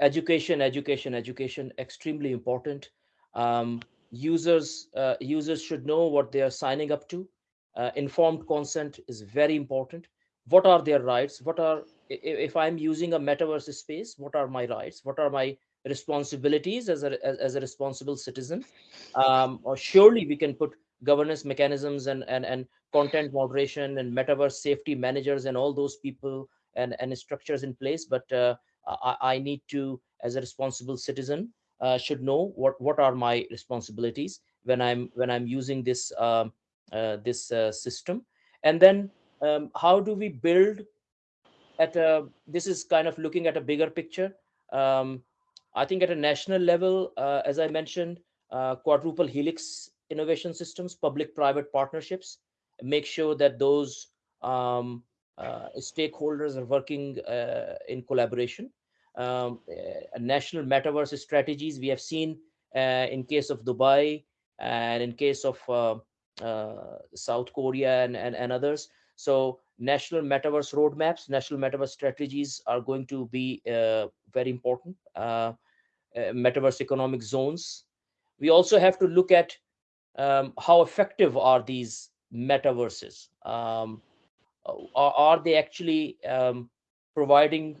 education, education, education, extremely important. Um, users uh, users should know what they are signing up to. Uh, informed consent is very important. What are their rights? What are if I'm using a metaverse space? What are my rights? What are my responsibilities as a as, as a responsible citizen? Um, or surely we can put governance mechanisms and and and content moderation and metaverse safety managers and all those people and and structures in place. But uh, I, I need to, as a responsible citizen, uh, should know what what are my responsibilities when I'm when I'm using this um, uh, this uh, system, and then um, how do we build at a this is kind of looking at a bigger picture. Um, I think at a national level, uh, as I mentioned, quadruple helix innovation systems, public-private partnerships, make sure that those um, uh, stakeholders are working uh, in collaboration um, uh, national metaverse strategies we have seen uh, in case of Dubai and in case of uh, uh, South Korea and, and, and others. So national metaverse roadmaps, national metaverse strategies are going to be uh, very important. Uh, metaverse economic zones. We also have to look at um, how effective are these metaverses. Um, are, are, they actually um, providing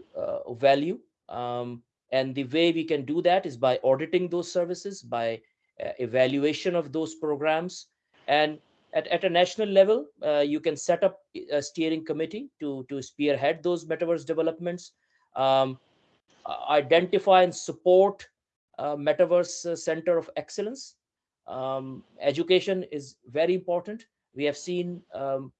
value um, and the way we can do that is by auditing those services, by uh, evaluation of those programs. And at, at a national level, uh, you can set up a steering committee to, to spearhead those metaverse developments, um, identify and support uh, metaverse center of excellence. Um, education is very important. We have seen um,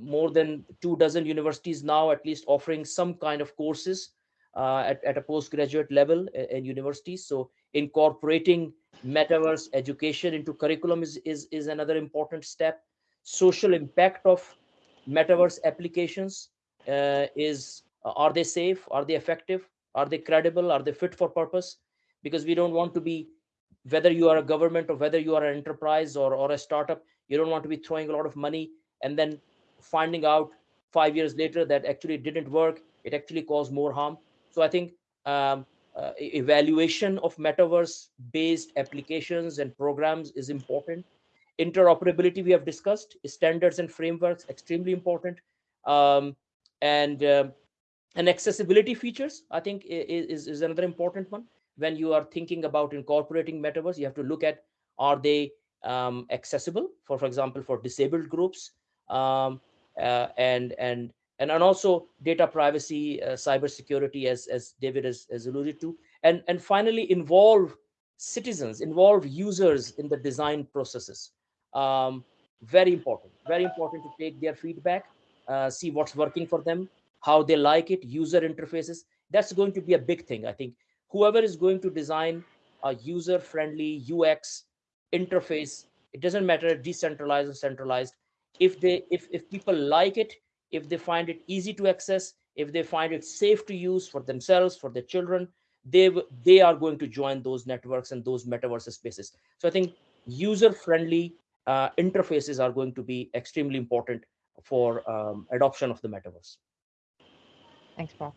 more than two dozen universities now at least offering some kind of courses uh, at, at a postgraduate level in universities. So incorporating metaverse education into curriculum is, is, is another important step. Social impact of metaverse applications uh, is, are they safe? Are they effective? Are they credible? Are they fit for purpose? Because we don't want to be, whether you are a government or whether you are an enterprise or, or a startup, you don't want to be throwing a lot of money and then finding out five years later that actually didn't work. It actually caused more harm. So I think um, uh, evaluation of metaverse-based applications and programs is important. Interoperability we have discussed, standards and frameworks extremely important, um, and uh, and accessibility features I think is is another important one. When you are thinking about incorporating metaverse, you have to look at are they um, accessible for for example for disabled groups um, uh, and and and, and also data privacy, uh, cyber security, as, as David has, has alluded to, and, and finally involve citizens, involve users in the design processes. Um, very important, very important to take their feedback, uh, see what's working for them, how they like it, user interfaces. That's going to be a big thing. I think whoever is going to design a user-friendly UX interface, it doesn't matter decentralized or centralized. If they, if if people like it, if they find it easy to access, if they find it safe to use for themselves, for their children, they, they are going to join those networks and those metaverse spaces. So I think user-friendly uh, interfaces are going to be extremely important for um, adoption of the metaverse. Thanks, Paul.